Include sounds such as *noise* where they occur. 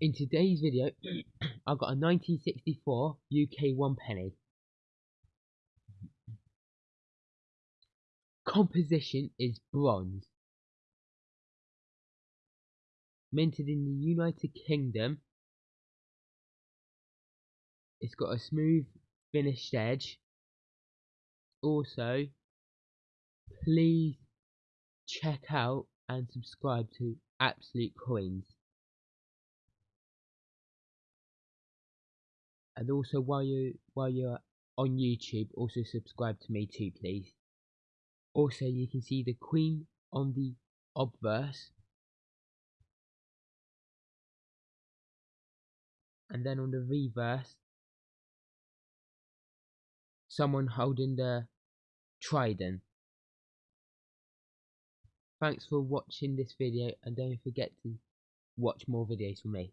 In today's video, mm. *clears throat* I've got a 1964 UK one penny. Composition is bronze. Minted in the United Kingdom. It's got a smooth finished edge. Also, please check out and subscribe to Absolute Coins. And also while you while you're on YouTube also subscribe to me too please. Also you can see the queen on the obverse. And then on the reverse someone holding the trident. Thanks for watching this video and don't forget to watch more videos from me